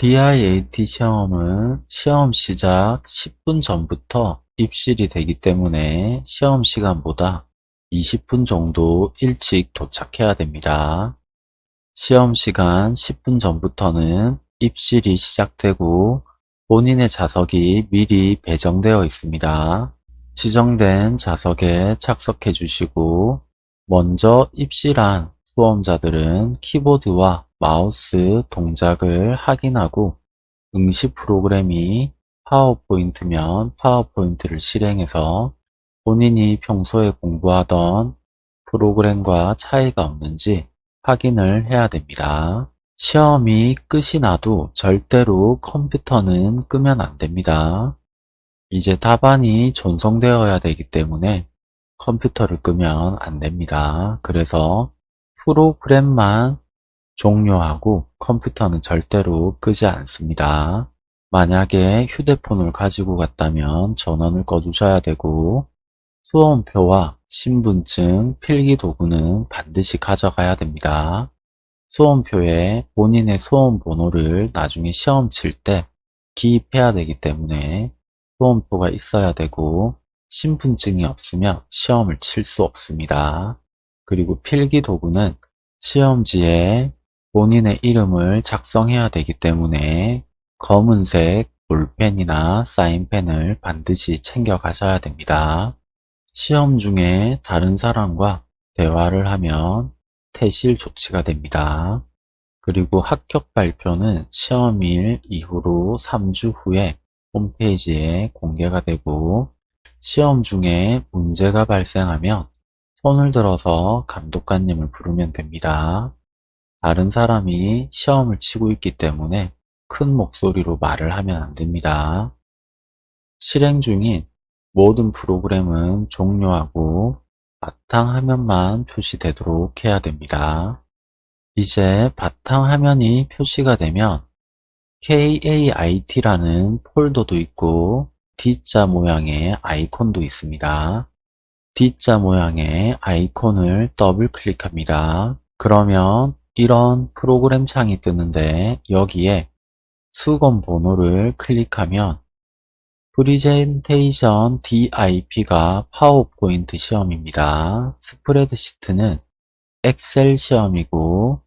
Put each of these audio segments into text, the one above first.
DIAT 시험은 시험 시작 10분 전부터 입실이 되기 때문에 시험 시간보다 20분 정도 일찍 도착해야 됩니다. 시험 시간 10분 전부터는 입실이 시작되고 본인의 자석이 미리 배정되어 있습니다. 지정된 자석에 착석해 주시고 먼저 입실한 수험자들은 키보드와 마우스 동작을 확인하고 응시 프로그램이 파워포인트면 파워포인트를 실행해서 본인이 평소에 공부하던 프로그램과 차이가 없는지 확인을 해야 됩니다. 시험이 끝이 나도 절대로 컴퓨터는 끄면 안 됩니다. 이제 답안이 전송되어야 되기 때문에 컴퓨터를 끄면 안 됩니다. 그래서 프로그램만 종료하고 컴퓨터는 절대로 끄지 않습니다. 만약에 휴대폰을 가지고 갔다면 전원을 꺼주셔야 되고 수험표와 신분증, 필기 도구는 반드시 가져가야 됩니다. 수험표에 본인의 수험 번호를 나중에 시험 칠 때 기입해야 되기 때문에 수험표가 있어야 되고 신분증이 없으면 시험을 칠 수 없습니다. 그리고 필기 도구는 시험지에 본인의 이름을 작성해야 되기 때문에 검은색 볼펜이나 사인펜을 반드시 챙겨 가셔야 됩니다. 시험 중에 다른 사람과 대화를 하면 퇴실 조치가 됩니다. 그리고 합격 발표는 시험일 이후로 3주 후에 홈페이지에 공개가 되고 시험 중에 문제가 발생하면 손을 들어서 감독관님을 부르면 됩니다. 다른 사람이 시험을 치고 있기 때문에 큰 목소리로 말을 하면 안 됩니다. 실행 중인 모든 프로그램은 종료하고 바탕 화면만 표시되도록 해야 됩니다. 이제 바탕 화면이 표시가 되면 KAIT라는 폴더도 있고 D자 모양의 아이콘도 있습니다. D자 모양의 아이콘을 더블 클릭합니다. 그러면 이런 프로그램 창이 뜨는데 여기에 수검 번호를 클릭하면 프리젠테이션 DIP가 파워포인트 시험입니다. 스프레드시트는 엑셀 시험이고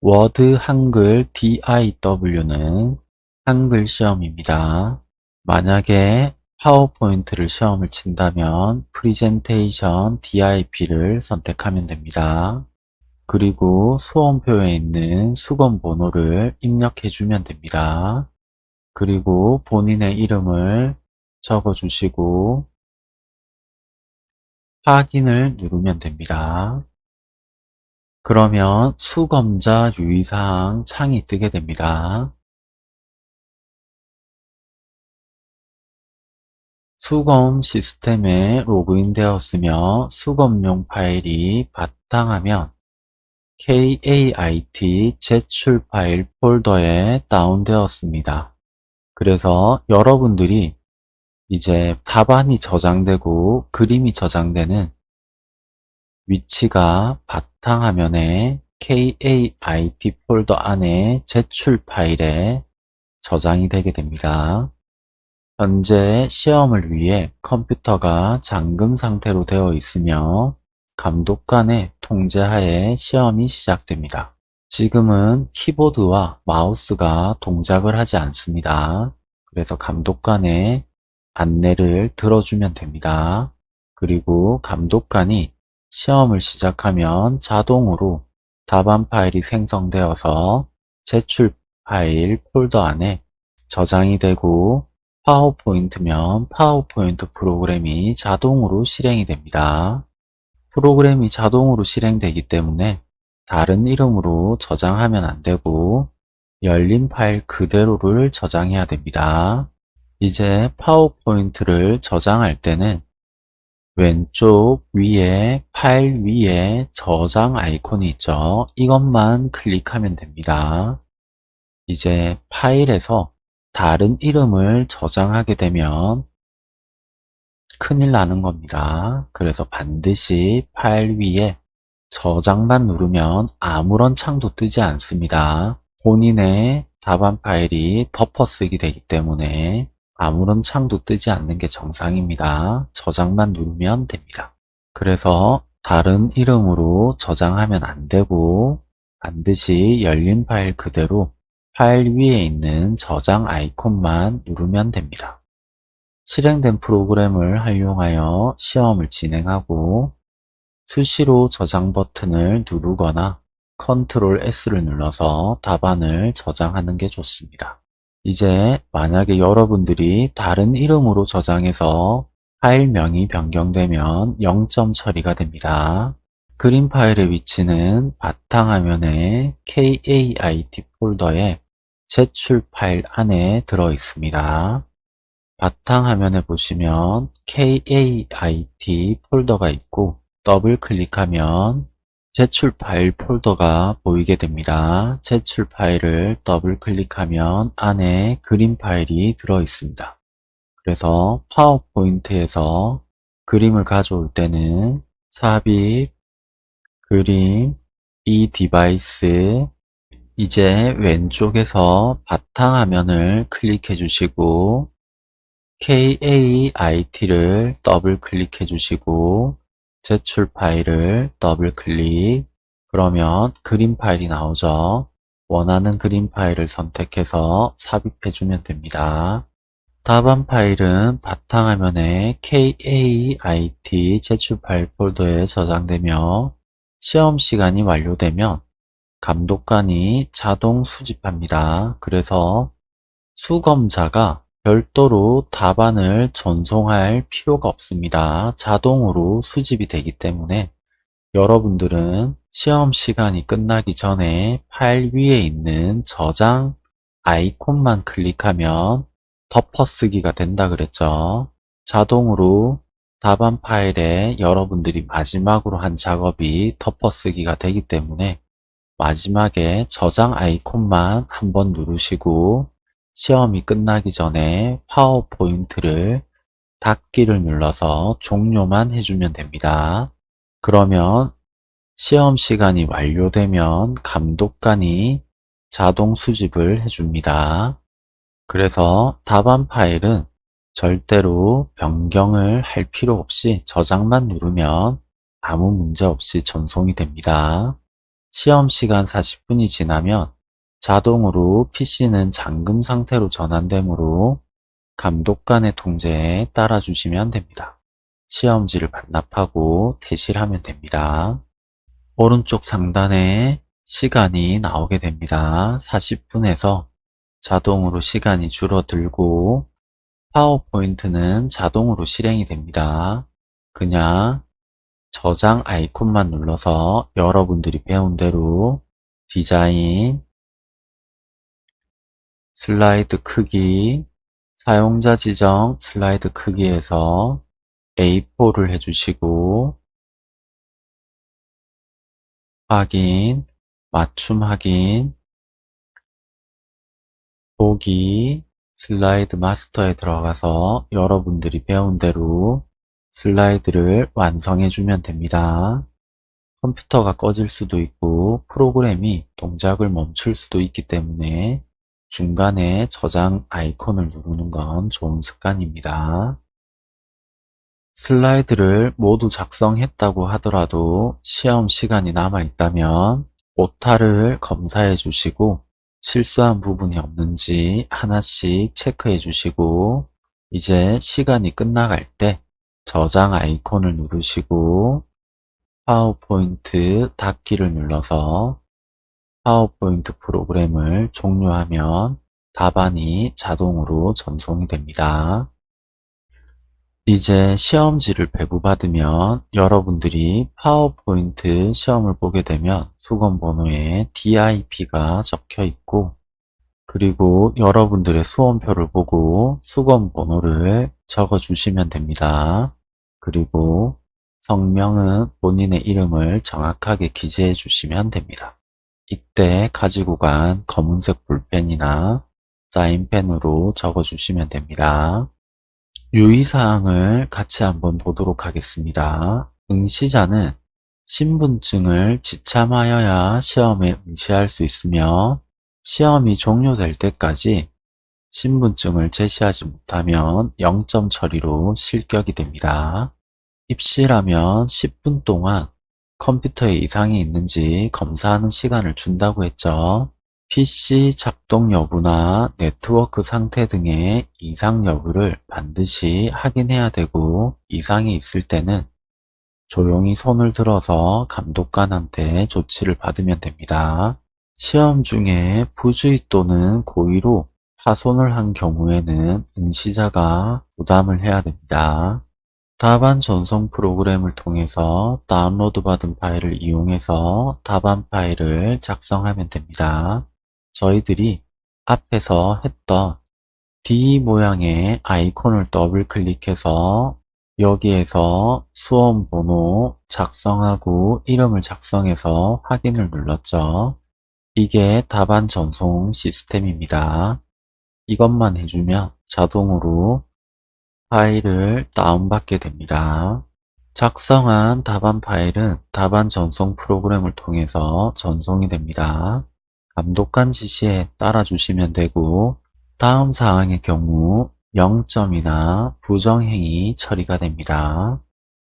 워드 한글 DIW는 한글 시험입니다. 만약에 파워포인트를 시험을 친다면 프리젠테이션 DIP를 선택하면 됩니다. 그리고 수험표에 있는 수검 번호를 입력해 주면 됩니다. 그리고 본인의 이름을 적어 주시고 확인을 누르면 됩니다. 그러면 수검자 유의사항 창이 뜨게 됩니다. 수검 시스템에 로그인 되었으며 수검용 파일이 바탕화면 KAIT 제출 파일 폴더에 다운되었습니다. 그래서 여러분들이 이제 답안이 저장되고 그림이 저장되는 위치가 바탕화면에 KAIT 폴더 안에 제출 파일에 저장이 되게 됩니다. 현재 시험을 위해 컴퓨터가 잠금 상태로 되어 있으며 감독관의 통제하에 시험이 시작됩니다. 지금은 키보드와 마우스가 동작을 하지 않습니다. 그래서 감독관의 안내를 들어주면 됩니다. 그리고 감독관이 시험을 시작하면 자동으로 답안 파일이 생성되어서 제출 파일 폴더 안에 저장이 되고 파워포인트면 파워포인트 프로그램이 자동으로 실행이 됩니다. 프로그램이 자동으로 실행되기 때문에 다른 이름으로 저장하면 안되고 열린 파일 그대로를 저장해야 됩니다. 이제 파워포인트를 저장할 때는 왼쪽 위에 파일 위에 저장 아이콘이 있죠. 이것만 클릭하면 됩니다. 이제 파일에서 다른 이름을 저장하게 되면 큰일 나는 겁니다. 그래서 반드시 파일 위에 저장만 누르면 아무런 창도 뜨지 않습니다. 본인의 답안 파일이 덮어쓰기 되기 때문에 아무런 창도 뜨지 않는 게 정상입니다. 저장만 누르면 됩니다. 그래서 다른 이름으로 저장하면 안 되고 반드시 열린 파일 그대로 파일 위에 있는 저장 아이콘만 누르면 됩니다. 실행된 프로그램을 활용하여 시험을 진행하고 수시로 저장 버튼을 누르거나 컨트롤 S를 눌러서 답안을 저장하는 게 좋습니다. 이제 만약에 여러분들이 다른 이름으로 저장해서 파일명이 변경되면 0점 처리가 됩니다. 그림 파일의 위치는 바탕화면의 KAIT 폴더에 제출 파일 안에 들어 있습니다. 바탕화면에 보시면 KAIT 폴더가 있고 더블 클릭하면 제출 파일 폴더가 보이게 됩니다. 제출 파일을 더블 클릭하면 안에 그림 파일이 들어 있습니다. 그래서 파워포인트에서 그림을 가져올 때는 삽입, 그림, 이 device 이제 왼쪽에서 바탕화면을 클릭해 주시고 KAIT를 더블 클릭해 주시고 제출 파일을 더블 클릭 그러면 그림 파일이 나오죠. 원하는 그림 파일을 선택해서 삽입해 주면 됩니다. 답안 파일은 바탕화면에 KAIT 제출 파일 폴더에 저장되며 시험 시간이 완료되면 감독관이 자동 수집합니다. 그래서 수검자가 별도로 답안을 전송할 필요가 없습니다. 자동으로 수집이 되기 때문에 여러분들은 시험 시간이 끝나기 전에 파일 위에 있는 저장 아이콘만 클릭하면 덮어쓰기가 된다 그랬죠. 자동으로 답안 파일에 여러분들이 마지막으로 한 작업이 덮어쓰기가 되기 때문에 마지막에 저장 아이콘만 한번 누르시고 시험이 끝나기 전에 파워포인트를 닫기를 눌러서 종료만 해주면 됩니다. 그러면 시험 시간이 완료되면 감독관이 자동 수집을 해줍니다. 그래서 답안 파일은 절대로 변경을 할 필요 없이 저장만 누르면 아무 문제 없이 전송이 됩니다. 시험 시간 40분이 지나면 자동으로 PC는 잠금 상태로 전환되므로 감독관의 통제에 따라 주시면 됩니다. 시험지를 반납하고 대실하면 됩니다. 오른쪽 상단에 시간이 나오게 됩니다. 40분에서 자동으로 시간이 줄어들고 파워포인트는 자동으로 실행이 됩니다. 그냥 저장 아이콘만 눌러서 여러분들이 배운 대로 디자인, 슬라이드 크기, 사용자 지정 슬라이드 크기에서 A4를 해주시고 확인, 맞춤 확인, 보기, 슬라이드 마스터에 들어가서 여러분들이 배운 대로 슬라이드를 완성해 주면 됩니다. 컴퓨터가 꺼질 수도 있고 프로그램이 동작을 멈출 수도 있기 때문에 중간에 저장 아이콘을 누르는 건 좋은 습관입니다. 슬라이드를 모두 작성했다고 하더라도 시험 시간이 남아있다면 오타를 검사해 주시고 실수한 부분이 없는지 하나씩 체크해 주시고 이제 시간이 끝나갈 때 저장 아이콘을 누르시고 파워포인트 닫기를 눌러서 파워포인트 프로그램을 종료하면 답안이 자동으로 전송이 됩니다. 이제 시험지를 배부받으면 여러분들이 파워포인트 시험을 보게 되면 수검번호에 DIP가 적혀 있고 그리고 여러분들의 수험표를 보고 수검번호를 적어 주시면 됩니다. 그리고 성명은 본인의 이름을 정확하게 기재해 주시면 됩니다. 이때 가지고 간 검은색 볼펜이나 사인펜으로 적어주시면 됩니다. 유의사항을 같이 한번 보도록 하겠습니다. 응시자는 신분증을 지참하여야 시험에 응시할 수 있으며 시험이 종료될 때까지 신분증을 제시하지 못하면 0점 처리로 실격이 됩니다. 입시라면 10분 동안 컴퓨터에 이상이 있는지 검사하는 시간을 준다고 했죠. PC 작동 여부나 네트워크 상태 등의 이상 여부를 반드시 확인해야 되고 이상이 있을 때는 조용히 손을 들어서 감독관한테 조치를 받으면 됩니다. 시험 중에 부주의 또는 고의로 파손을 한 경우에는 응시자가 부담을 해야 됩니다. 답안 전송 프로그램을 통해서 다운로드 받은 파일을 이용해서 답안 파일을 작성하면 됩니다. 저희들이 앞에서 했던 D 모양의 아이콘을 더블 클릭해서 여기에서 수험 번호 작성하고 이름을 작성해서 확인을 눌렀죠. 이게 답안 전송 시스템입니다. 이것만 해주면 자동으로 파일을 다운받게 됩니다. 작성한 답안 파일은 답안 전송 프로그램을 통해서 전송이 됩니다. 감독관 지시에 따라 주시면 되고 다음 사항의 경우 0점이나 부정행위 처리가 됩니다.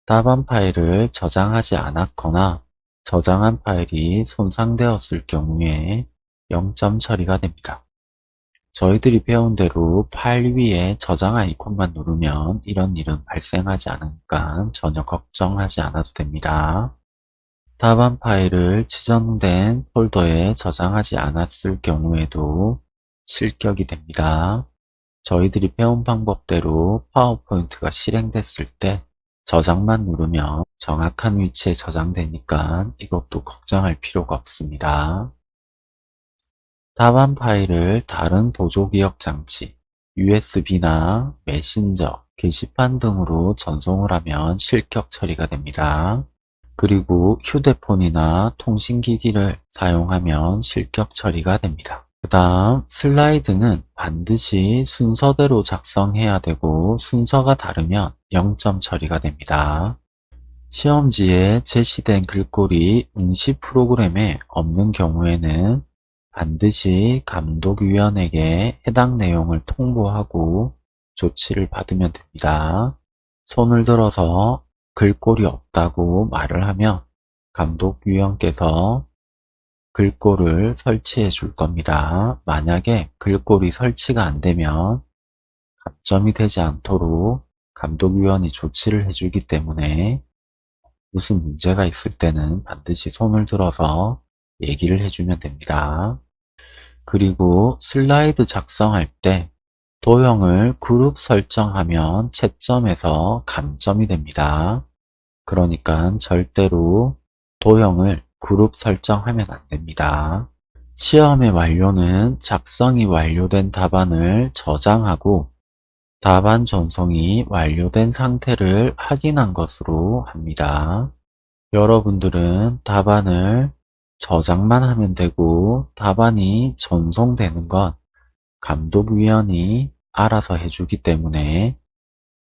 답안 파일을 저장하지 않았거나 저장한 파일이 손상되었을 경우에 0점 처리가 됩니다. 저희들이 배운 대로 파일 위에 저장 아이콘만 누르면 이런 일은 발생하지 않으니까 전혀 걱정하지 않아도 됩니다. 답안 파일을 지정된 폴더에 저장하지 않았을 경우에도 실격이 됩니다. 저희들이 배운 방법대로 파워포인트가 실행됐을 때 저장만 누르면 정확한 위치에 저장되니까 이것도 걱정할 필요가 없습니다. 답안 파일을 다른 보조기억 장치, USB나 메신저, 게시판 등으로 전송을 하면 실격 처리가 됩니다. 그리고 휴대폰이나 통신기기를 사용하면 실격 처리가 됩니다. 그 다음 슬라이드는 반드시 순서대로 작성해야 되고 순서가 다르면 0점 처리가 됩니다. 시험지에 제시된 글꼴이 응시 프로그램에 없는 경우에는 반드시 감독위원에게 해당 내용을 통보하고 조치를 받으면 됩니다. 손을 들어서 글꼴이 없다고 말을 하면 감독위원께서 글꼴을 설치해 줄 겁니다. 만약에 글꼴이 설치가 안 되면 감점이 되지 않도록 감독위원이 조치를 해주기 때문에 무슨 문제가 있을 때는 반드시 손을 들어서 얘기를 해주면 됩니다. 그리고 슬라이드 작성할 때 도형을 그룹 설정하면 채점에서 감점이 됩니다. 그러니까 절대로 도형을 그룹 설정하면 안 됩니다. 시험의 완료는 작성이 완료된 답안을 저장하고 답안 전송이 완료된 상태를 확인한 것으로 합니다. 여러분들은 답안을 저장만 하면 되고 답안이 전송되는 건 감독위원이 알아서 해주기 때문에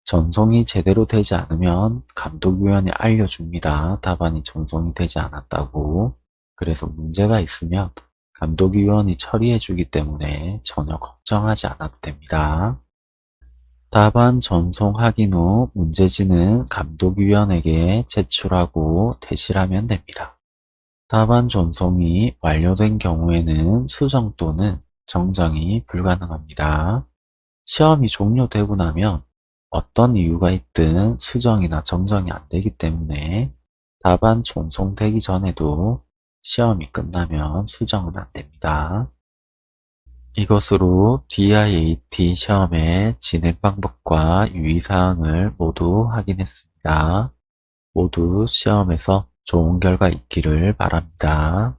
전송이 제대로 되지 않으면 감독위원이 알려줍니다. 답안이 전송이 되지 않았다고. 그래서 문제가 있으면 감독위원이 처리해주기 때문에 전혀 걱정하지 않아도 됩니다. 답안 전송 확인 후 문제지는 감독위원에게 제출하고 대실하면 됩니다. 답안 전송이 완료된 경우에는 수정 또는 정정이 불가능합니다. 시험이 종료되고 나면 어떤 이유가 있든 수정이나 정정이 안 되기 때문에 답안 전송되기 전에도 시험이 끝나면 수정은 안 됩니다. 이것으로 DIAT 시험의 진행 방법과 유의사항을 모두 확인했습니다. 모두 시험에서 좋은 결과 있기를 바랍니다.